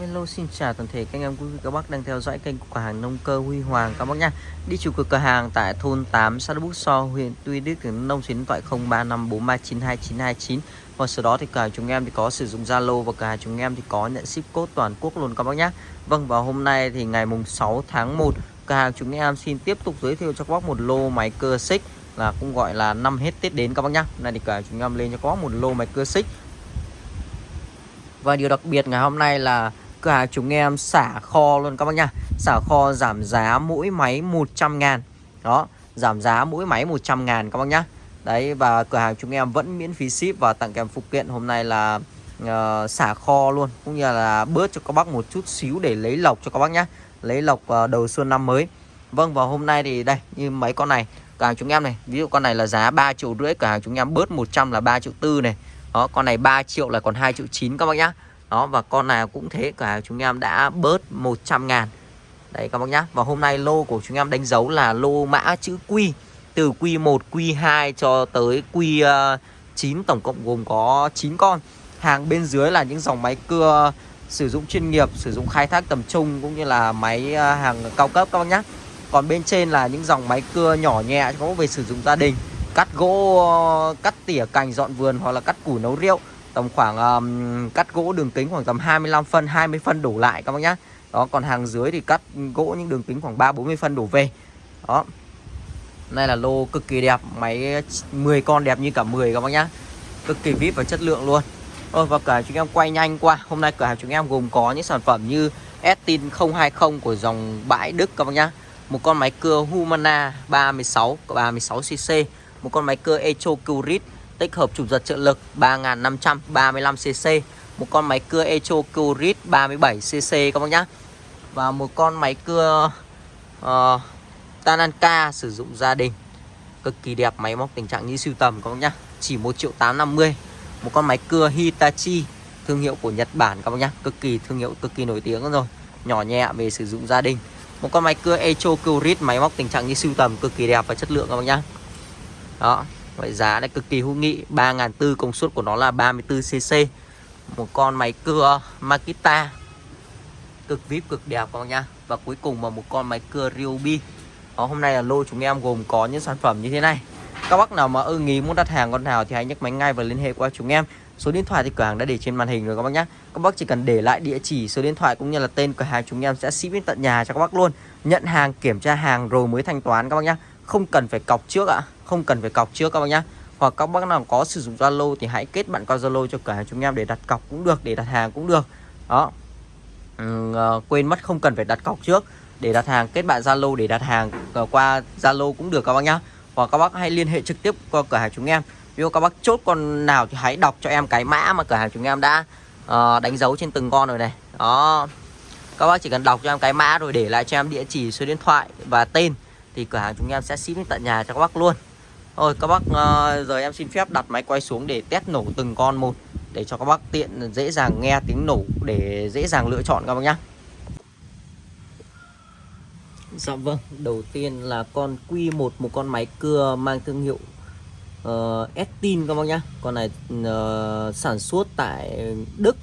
Hello xin chào toàn thể các anh em quý vị các bác đang theo dõi kênh của cửa hàng nông cơ Huy Hoàng các bác nhá. Đi chủ cửa cửa hàng tại thôn 8 xã Đức So, huyện Tuy Đức tỉnh Nông số điện thoại 0354392929. Và sau đó thì cửa hàng chúng em thì có sử dụng Zalo và cửa hàng chúng em thì có nhận ship code toàn quốc luôn các bác nhá. Vâng và hôm nay thì ngày mùng 6 tháng 1 cửa hàng chúng em xin tiếp tục giới thiệu cho các bác một lô máy cơ xích là cũng gọi là năm hết Tết đến các bác nhá. này nay thì cửa hàng chúng em lên cho có một lô máy cơ xích và điều đặc biệt ngày hôm nay là cửa hàng chúng em xả kho luôn các bác nha Xả kho giảm giá mỗi máy 100 ngàn. Đó giảm giá mỗi máy 100 ngàn các bác nhá. Đấy và cửa hàng chúng em vẫn miễn phí ship và tặng kèm phụ kiện. Hôm nay là uh, xả kho luôn Cũng như là bớt cho các bác một chút xíu để lấy lọc cho các bác nhá. Lấy lọc uh, đầu xuân năm mới. Vâng và hôm nay thì đây như mấy con này Cửa hàng chúng em này Ví dụ con này là giá 3 triệu rưỡi Cửa hàng chúng em bớt 100 là 3 triệu tư này. Đó con này 3 triệu là còn 2 triệu 9 các bác nhá đó và con nào cũng thế cả chúng em đã bớt 100 ngàn. Đấy các bác nhá. Và hôm nay lô của chúng em đánh dấu là lô mã chữ Q Từ Q1, Q2 cho tới Q9 Tổng cộng gồm có 9 con. Hàng bên dưới là những dòng máy cưa sử dụng chuyên nghiệp, sử dụng khai thác tầm trung Cũng như là máy à, hàng cao cấp các bác nhá. Còn bên trên là những dòng máy cưa nhỏ nhẹ có về sử dụng gia đình Cắt gỗ, cắt tỉa cành dọn vườn hoặc là cắt củ nấu rượu tầm khoảng um, cắt gỗ đường kính khoảng tầm 25 phân 20 phân đổ lại các bác nhá. Đó còn hàng dưới thì cắt gỗ những đường kính khoảng 3 40 phân đổ về. Đó. Đây là lô cực kỳ đẹp máy 10 con đẹp như cả 10 các bác nhá. Cực kỳ vip và chất lượng luôn. Rồi và cả chúng em quay nhanh qua hôm nay cửa hàng chúng em gồm có những sản phẩm như Estin 020 của dòng bãi Đức các bác nhá. Một con máy cưa Humana 36 36cc một con máy cưa Echo Curit tích hợp chủ giật trợ lực 3535cc một con máy cưa Echo Curit 37cc các bác nhá. Và một con máy cưa uh, Tananka sử dụng gia đình. Cực kỳ đẹp máy móc tình trạng như siêu tầm các bác nhá. Chỉ 1 triệu 850 một con máy cưa Hitachi thương hiệu của Nhật Bản các bác nhá. Cực kỳ thương hiệu cực kỳ nổi tiếng rồi. Nhỏ nhẹ về sử dụng gia đình. Một con máy cưa Echo Curit máy móc tình trạng như siêu tầm cực kỳ đẹp và chất lượng các bác nhá. Đó. Vậy giá này cực kỳ hữu nghị 3.400 công suất của nó là 34cc Một con máy cưa Makita Cực vip cực đẹp các bác nhá. Và cuối cùng là một con máy cưa Ryobi. Đó, Hôm nay là lô chúng em gồm có những sản phẩm như thế này. Các bác nào mà ưng ý muốn đặt hàng con nào thì hãy nhấc máy ngay và liên hệ qua chúng em. Số điện thoại thì cửa hàng đã để trên màn hình rồi các bác nhé Các bác chỉ cần để lại địa chỉ, số điện thoại cũng như là tên cửa hàng chúng em sẽ ship đến tận nhà cho các bác luôn. Nhận hàng, kiểm tra hàng rồi mới thanh toán các bác nhé không cần phải cọc trước ạ. Không cần phải cọc trước các bác nhá. Hoặc các bác nào có sử dụng Zalo thì hãy kết bạn qua Zalo cho cửa hàng chúng em để đặt cọc cũng được để đặt hàng cũng được. Đó. Ừ, ờ, quên mất không cần phải đặt cọc trước. Để đặt hàng kết bạn Zalo để đặt hàng ờ, qua Zalo cũng được các bác nhá. Hoặc các bác hãy liên hệ trực tiếp qua cửa hàng chúng em. Ví dụ các bác chốt con nào thì hãy đọc cho em cái mã mà cửa hàng chúng em đã uh, đánh dấu trên từng con rồi này. Đó. Các bác chỉ cần đọc cho em cái mã rồi để lại cho em địa chỉ số điện thoại và tên thì cửa hàng chúng em sẽ ship đến tận nhà cho các bác luôn rồi các bác ờ, giờ em xin phép đặt máy quay xuống để test nổ từng con một để cho các bác tiện dễ dàng nghe tiếng nổ để dễ dàng lựa chọn các bác nhá. Dạ vâng, đầu tiên là con Q1 một con máy cưa mang thương hiệu uh, Estin các bác nhá. Con này uh, sản xuất tại Đức.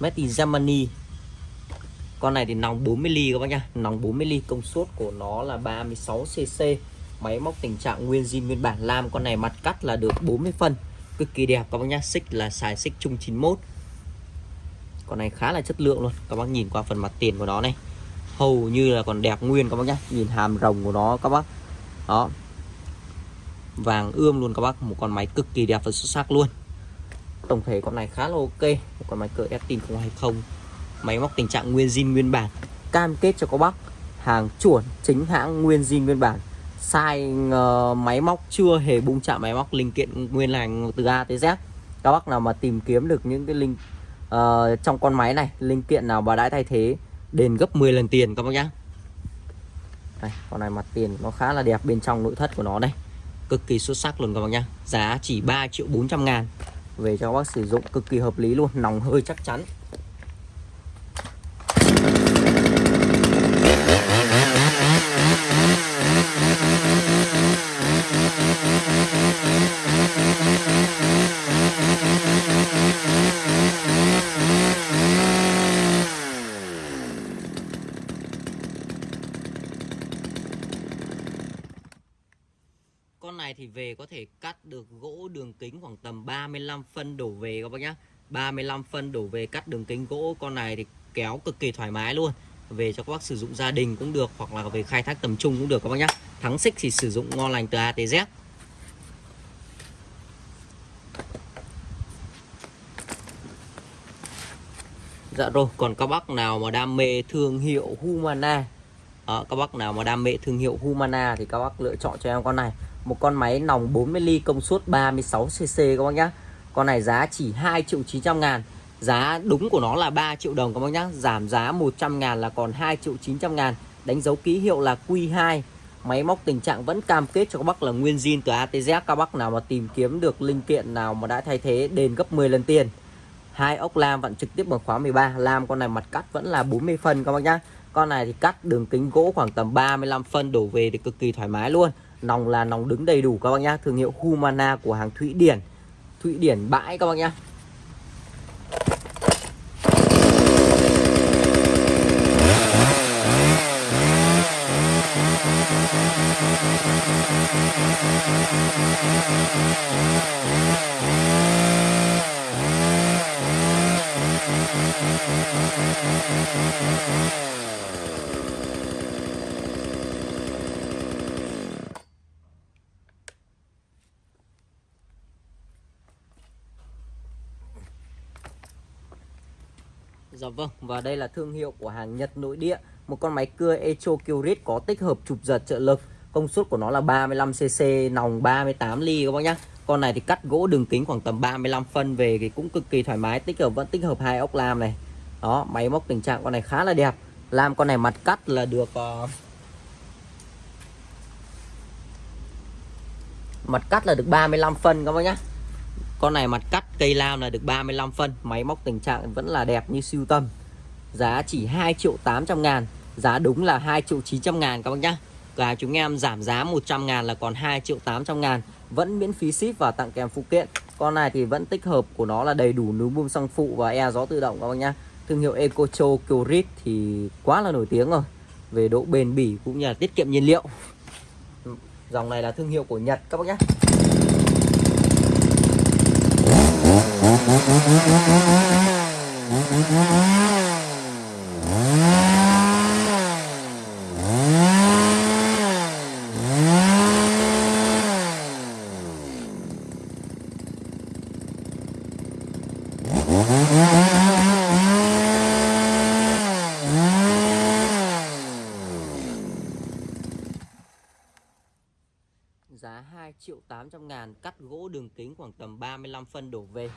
Made in Germany. Con này thì nòng 40 ly các bác nhá, nòng 40 ly công suất của nó là 36 cc máy móc tình trạng nguyên zin nguyên bản. Lam con này mặt cắt là được 40 phân. Cực kỳ đẹp các bác nhá. Xích là xài xích chung 91 con này khá là chất lượng luôn. Các bác nhìn qua phần mặt tiền của nó này. Hầu như là còn đẹp nguyên các bác nhá. Nhìn hàm rồng của nó các bác. Đó. Vàng ươm luôn các bác. Một con máy cực kỳ đẹp và xuất sắc luôn. Tổng thể con này khá là ok. Một con máy cỡ Estin 020 máy móc tình trạng nguyên zin nguyên bản cam kết cho các bác hàng chuẩn chính hãng nguyên zin nguyên bản. Sai uh, máy móc chưa hề bung chạm máy móc linh kiện nguyên lành từ A tới Z. Các bác nào mà tìm kiếm được những cái linh uh, trong con máy này linh kiện nào mà đã thay thế đền gấp 10 lần tiền các bác nhá. Đây, con này mặt tiền nó khá là đẹp bên trong nội thất của nó đây. Cực kỳ xuất sắc luôn các bác nhá. Giá chỉ 3 triệu 400 ngàn. Về cho các bác sử dụng cực kỳ hợp lý luôn nòng hơi chắc chắn thì về có thể cắt được gỗ đường kính khoảng tầm 35 phân đổ về các bác nhá. 35 phân đổ về cắt đường kính gỗ con này thì kéo cực kỳ thoải mái luôn. Về cho các bác sử dụng gia đình cũng được hoặc là về khai thác tầm trung cũng được các bác nhá. Thắng xích thì sử dụng ngon lành từ A tới Z. Dạ rồi, còn các bác nào mà đam mê thương hiệu Humana? Đó, Các bác nào mà đam mê thương hiệu Humana thì các bác lựa chọn cho em con này. Một con máy nòng 40 ly công suất 36cc các bác nhá. Con này giá chỉ 2 triệu 900 ngàn. Giá đúng của nó là 3 triệu đồng các bác nhá. Giảm giá 100 ngàn là còn 2 triệu 900 ngàn. Đánh dấu ký hiệu là Q2 Máy móc tình trạng vẫn cam kết cho các bác là nguyên zin từ ATZ Các bác nào mà tìm kiếm được linh kiện nào mà đã thay thế, đền gấp 10 lần tiền. Hai ốc lam vẫn trực tiếp bằng khóa 13 lam con này mặt cắt vẫn là 40 phân các bác nhá. Con này thì cắt đường kính gỗ khoảng tầm 35 phân, đổ về thì cực kỳ thoải mái luôn nòng là nòng đứng đầy đủ các bác nhá. Thương hiệu Humana của hàng Thụy Điển. Thụy Điển bãi các bác nhá. Dạ vâng, và đây là thương hiệu của hàng Nhật nội địa. Một con máy cưa Echo Kyrit có tích hợp chụp giật trợ lực. Công suất của nó là 35cc, nòng 38 ly các bác nhá. Con này thì cắt gỗ đường kính khoảng tầm 35 phân về thì cũng cực kỳ thoải mái Tích hợp vẫn tích hợp hai ốc lam này. Đó, máy móc tình trạng con này khá là đẹp. Lam con này mặt cắt là được uh, Mặt cắt là được 35 phân các bác nhá con này mặt cắt, cây lam là được 35 phân, Máy móc tình trạng vẫn là đẹp như siêu tâm Giá chỉ 2 triệu 800 ngàn, Giá đúng là 2 triệu 900 ngàn các bác nhá. Cả chúng em giảm giá 100 ngàn là còn 2 triệu 800 ngàn, Vẫn miễn phí ship và tặng kèm phụ kiện. Con này thì vẫn tích hợp của nó là đầy đủ núm bơm xăng phụ và e gió tự động các bác nhá. Thương hiệu Ecocho Kyrit thì quá là nổi tiếng rồi. Về độ bền bỉ cũng như là tiết kiệm nhiên liệu. Dòng này là thương hiệu của Nhật các bác nhé giá 2 triệu 800 ngàn cắt gỗ đường kính khoảng tầm 35 phân đổ về.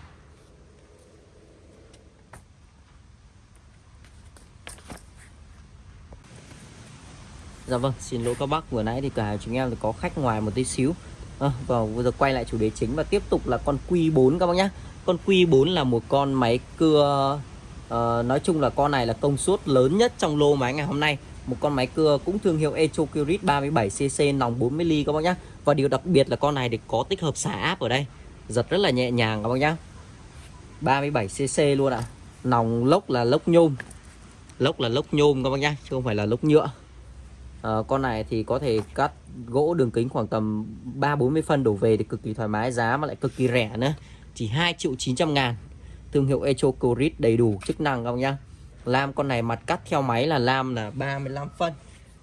Dạ vâng, xin lỗi các bác. Vừa nãy thì cả chúng em có khách ngoài một tí xíu. À, Và bây giờ quay lại chủ đề chính và tiếp tục là con Q4 các bác nhé Con Q4 là một con máy cưa uh, Nói chung là con này là công suất lớn nhất trong lô máy ngày hôm nay. Một con máy cưa cũng thương hiệu Echocurit 37cc nòng 40mm các bác nhé Và điều đặc biệt là con này thì có tích hợp xả áp ở đây. Giật rất là nhẹ nhàng các bác nhé 37cc luôn ạ. À. Nòng lốc là lốc nhôm. Lốc là lốc nhôm các bác nhé Chứ không phải là lốc nhựa à, con này thì có thể cắt gỗ đường kính khoảng tầm 3-40 phân đổ về thì cực kỳ thoải mái giá mà lại cực kỳ rẻ nữa. Chỉ 2 triệu 900 ngàn. Thương hiệu Echo Corit đầy đủ chức năng không nhá? Lam con này mặt cắt theo máy là lam là 35 phân.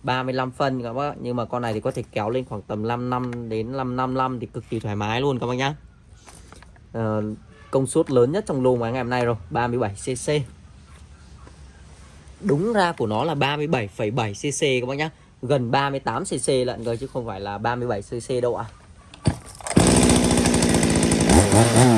35 phân các bác nhưng mà con này thì có thể kéo lên khoảng tầm 5 năm đến 555 thì cực kỳ thoải mái luôn các bác nhá. À, công suất lớn nhất trong lô ngày hôm nay rồi 37cc đúng ra của nó là 37,7cc các bác nhá gần 38cc lận rồi chứ không phải là 37cc đâu ạ à.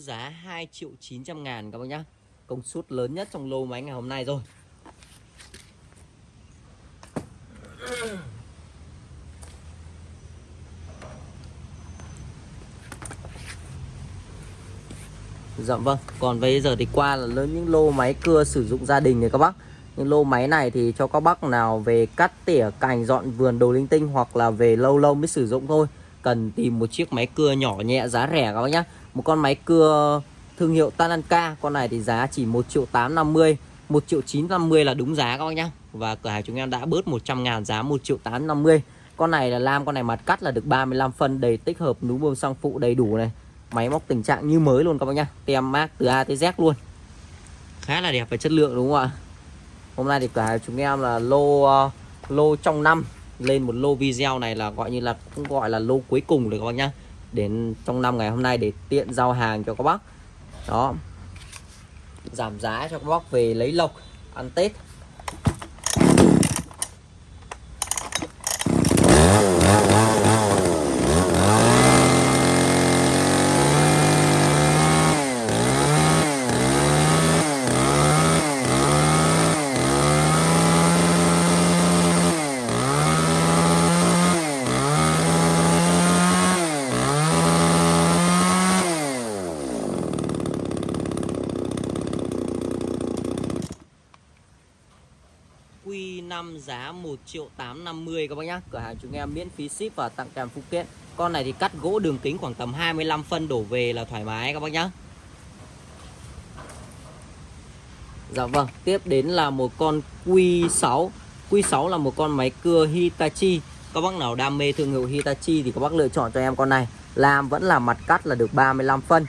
giá 2 triệu 900 ngàn các bác nhá. Công suất lớn nhất trong lô máy ngày hôm nay rồi. Dạ vâng, còn bây giờ thì qua là lớn những lô máy cưa sử dụng gia đình này các bác. Những lô máy này thì cho các bác nào về cắt tỉa, cành, dọn vườn, đồ linh tinh Hoặc là về lâu lâu mới sử dụng thôi. Cần tìm một chiếc máy cưa nhỏ nhẹ giá rẻ các bác nhá. Một con máy cưa thương hiệu Tananka. Con này thì giá chỉ 1 triệu 850 1 triệu 950 là đúng giá các bác nhá. Và cửa hàng chúng em đã bớt 100 ngàn giá 1 triệu 850 Con này là lam, con này mặt cắt là được 35 phân đầy tích hợp núm bơm xăng phụ đầy đủ này. Máy móc tình trạng như mới luôn các bác nhá. Tem mát từ A tới Z luôn. Khá là đẹp và chất lượng đúng không ạ? Hôm nay thì cửa hàng chúng em là lô ờ, lô trong năm. Lên một lô video này là gọi như là cũng gọi là lô cuối cùng rồi các bác nhá. Đến trong năm ngày hôm nay để tiện giao hàng cho các bác. Đó. Giảm giá cho các bác về lấy lộc, Ăn Tết. 5 giá 1 triệu 850 các bác nhá. Cửa hàng chúng em miễn phí ship và tặng kèm phụ kiện. Con này thì cắt gỗ đường kính khoảng tầm 25 phân đổ về là thoải mái các bác nhá. Dạ vâng Tiếp đến là một con Q6 Q6 là một con máy cưa Hitachi. Các bác nào đam mê thương hiệu Hitachi thì các bác lựa chọn cho em con này. Làm vẫn là mặt cắt là được 35 phân.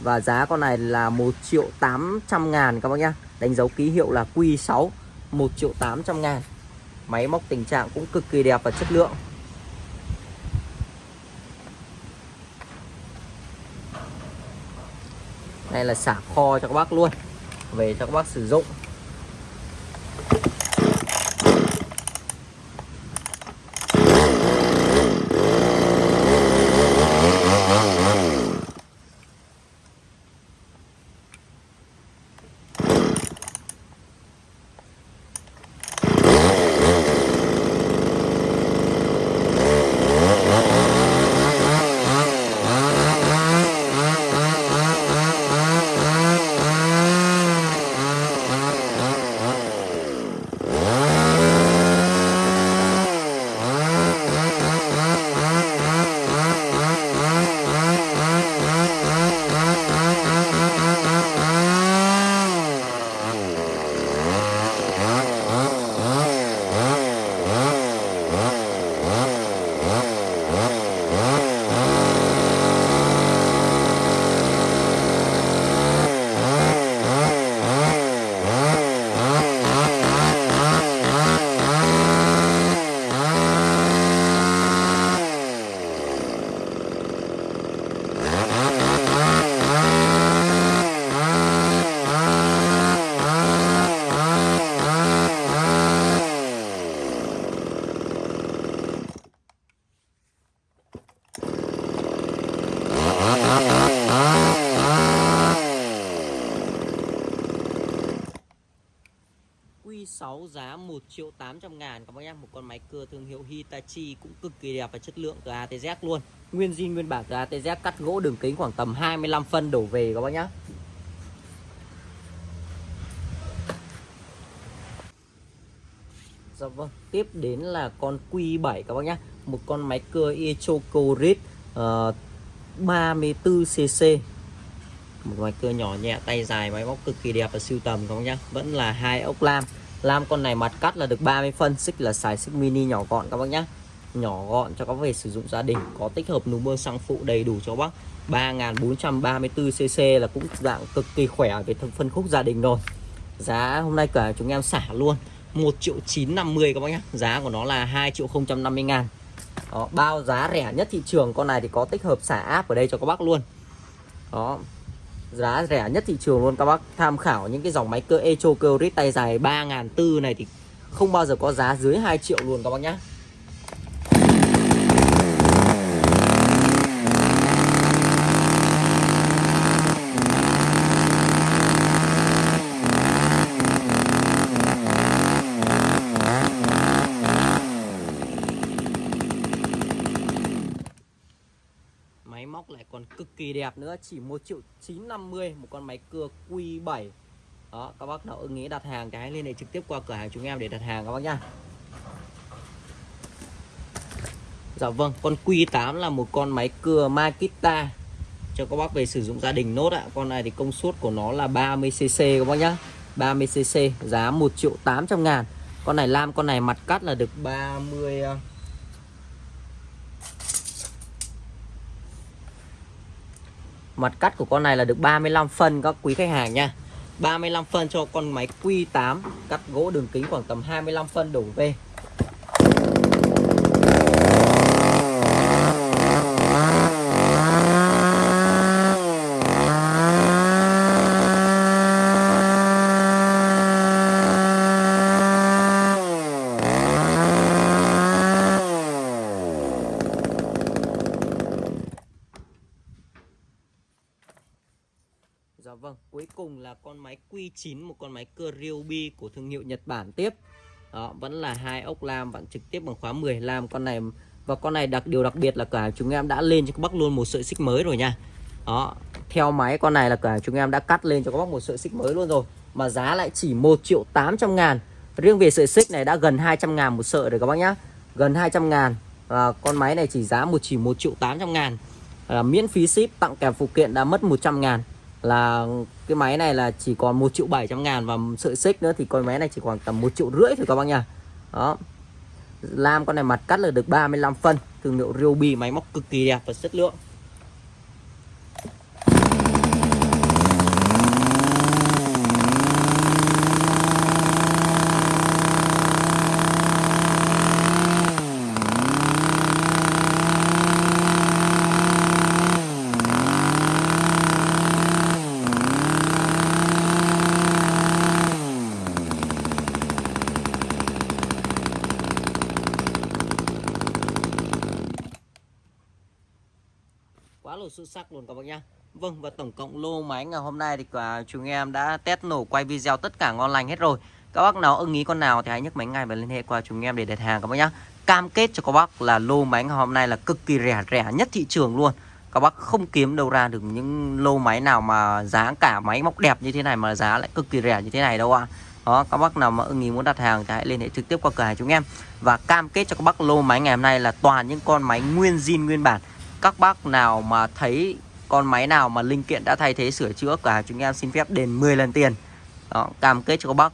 Và giá con này là 1 triệu 800 ngàn các bác nhá. Đánh dấu ký hiệu là Q6 1 triệu 800 ngàn. Máy móc tình trạng cũng cực kỳ đẹp và chất lượng. Đây là xả kho cho các bác luôn, Về cho các bác sử dụng Q6 giá 1 triệu 800 ngàn các bác em Một con máy cưa thương hiệu Hitachi cũng cực kỳ đẹp và chất lượng từ ATZ luôn. Nguyên zin nguyên bản từ ATZ cắt gỗ đường kính khoảng tầm 25 phân đổ về các bác nhá. Dạ vâng Tiếp đến là con Q7 các bác nhá. Một con máy cưa Echocorit uh, 34cc một máy cưa nhỏ nhẹ tay dài máy móc cực kỳ đẹp và siêu tầm các bác nhá. Vẫn là hai ốc lam lam con này mặt cắt là được 30 phân xích là xài xích mini nhỏ gọn các bác nhá. Nhỏ gọn cho các về sử dụng gia đình có tích hợp núm bơm xăng phụ đầy đủ cho bác. 3434cc là cũng dạng cực kỳ khỏe về thân phân khúc gia đình rồi. Giá hôm nay cả chúng em xả luôn 1 triệu 950 các bác nhá. Giá của nó là 2 triệu 050 ngàn. Đó, bao giá rẻ nhất thị trường con này thì có tích hợp xả áp ở đây cho các bác luôn. Đó giá rẻ nhất thị trường luôn các bác. Tham khảo những cái dòng máy cơ Echo Curit tay dài 3.400 này thì không bao giờ có giá dưới 2 triệu luôn các bác nhé máy móc lại còn cực kỳ đẹp nữa, chỉ 1 triệu 950 một con máy cưa Q7 đó, các bác nào ưng ý đặt hàng cái liên hệ trực tiếp qua cửa hàng chúng em để đặt hàng các bác nhá. Dạ vâng con Q8 là một con máy cưa Makita. Cho các bác về sử dụng gia đình nốt ạ. Con này thì công suất của nó là 30cc các bác nhá. 30cc giá 1 triệu 800 ngàn. Con này lam, con này mặt cắt là được 30 Mặt cắt của con này là được 35 phân các quý khách hàng nha. 35 phân cho con máy Q8 Cắt gỗ đường kính khoảng tầm 25 phân đổ về Dạ vâng, cuối cùng là con máy Q9 một con máy cơ Ryobi của thương hiệu Nhật Bản tiếp. Đó, vẫn là hai ốc lam vẫn trực tiếp bằng khóa 10 lam con này và con này đặc điều đặc biệt là cả chúng em đã lên cho các bác luôn một sợi xích mới rồi nha. Đó, theo máy con này là cả chúng em đã cắt lên cho các bác một sợi xích mới luôn rồi mà giá lại chỉ 1 triệu 800 ngàn. Riêng về sợi xích này đã gần 200 ngàn một sợi rồi các bác nhá. Gần 200 ngàn và con máy này chỉ giá một chỉ 1 triệu 800 ngàn à, miễn phí ship tặng kèm phụ kiện đã mất 100 ngàn là cái máy này là chỉ còn 1 triệu 700 ngàn và sợi xích nữa, thì con máy này chỉ khoảng tầm 1 triệu rưỡi thôi các bác nha. Đó. Lam con này mặt cắt là được 35 phân, thương hiệu Ryobi, máy móc cực kỳ đẹp và chất lượng quá là xuất sắc luôn các bác nhá. Vâng và tổng cộng lô máy ngày hôm nay thì cả chúng em đã test nổ quay video tất cả ngon lành hết rồi. Các bác nào ưng ý con nào thì hãy nhấc máy ngay và liên hệ qua chúng em để đặt hàng các bác nhá. Cam kết cho các bác là lô máy ngày hôm nay là cực kỳ rẻ rẻ nhất thị trường luôn. Các bác không kiếm đâu ra được những lô máy nào mà giá cả máy móc đẹp như thế này mà giá lại cực kỳ rẻ như thế này đâu ạ. À. đó, các bác nào mà ưng ý muốn đặt hàng thì hãy liên hệ trực tiếp qua cửa hàng chúng em. Và cam kết cho các bác lô máy ngày hôm nay là toàn những con máy nguyên zin, nguyên bản. Các bác nào mà thấy con máy nào mà linh kiện đã thay thế sửa chữa cả chúng em xin phép đền 10 lần tiền. Đó, cam kết cho các bác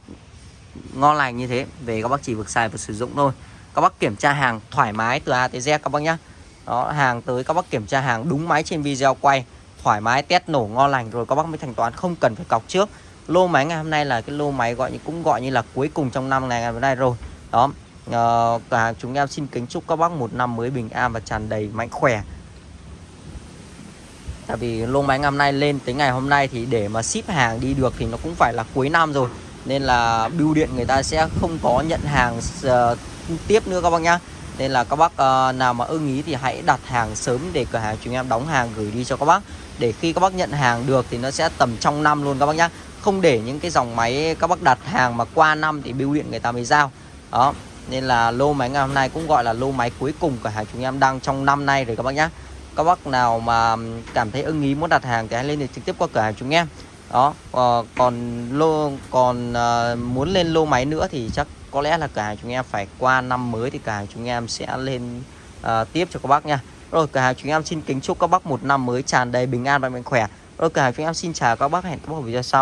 ngon lành như thế. Về các bác chỉ việc xài và sử dụng thôi. Các bác kiểm tra hàng thoải mái từ A tới Z các bác nhá. Đó hàng tới các bác kiểm tra hàng đúng máy trên video quay thoải mái test nổ ngon lành rồi các bác mới thanh toán. Không cần phải cọc trước. Lô máy ngày hôm nay là cái lô máy gọi như cũng gọi như là cuối cùng trong năm này ngày hôm nay rồi. Đó ờ, và cả chúng em xin kính chúc các bác một năm mới bình an và tràn đầy mạnh khỏe. Tại vì lô máy năm nay lên tới ngày hôm nay thì để mà ship hàng đi được thì nó cũng phải là cuối năm rồi. Nên là bưu điện người ta sẽ không có nhận hàng uh, tiếp nữa các bác nhá. Nên là các bác uh, nào mà ưng ý thì hãy đặt hàng sớm để cửa hàng chúng em đóng hàng gửi đi cho các bác. Để khi các bác nhận hàng được thì nó sẽ tầm trong năm luôn các bác nhá. Không để những cái dòng máy các bác đặt hàng mà qua năm thì bưu điện người ta mới giao. Đó nên là lô máy ngày hôm nay cũng gọi là lô máy cuối cùng cửa hàng chúng em đang trong năm nay rồi các bác nhá các bác nào mà cảm thấy ưng ý muốn đặt hàng thì hãy lên được trực tiếp qua cửa hàng chúng em đó uh, còn lô còn uh, muốn lên lô máy nữa thì chắc có lẽ là cửa hàng chúng em phải qua năm mới thì cửa hàng chúng em sẽ lên uh, tiếp cho các bác nha. Rồi cửa hàng chúng em xin kính chúc các bác một năm mới tràn đầy bình an và mạnh khỏe. Rồi cửa hàng chúng em xin chào các bác hẹn các bác ở video sau.